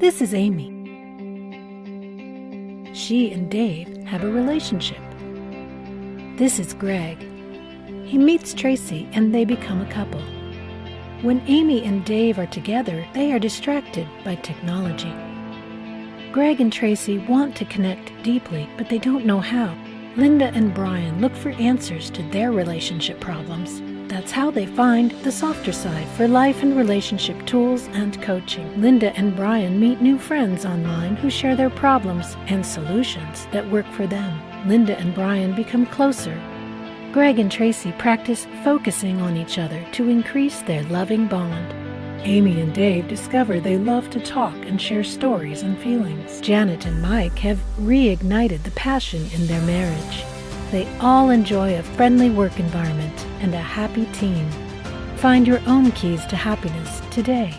This is Amy. She and Dave have a relationship. This is Greg. He meets Tracy and they become a couple. When Amy and Dave are together, they are distracted by technology. Greg and Tracy want to connect deeply, but they don't know how. Linda and Brian look for answers to their relationship problems. That's how they find the softer side for life and relationship tools and coaching. Linda and Brian meet new friends online who share their problems and solutions that work for them. Linda and Brian become closer. Greg and Tracy practice focusing on each other to increase their loving bond. Amy and Dave discover they love to talk and share stories and feelings. Janet and Mike have reignited the passion in their marriage. They all enjoy a friendly work environment and a happy team. Find your own keys to happiness today.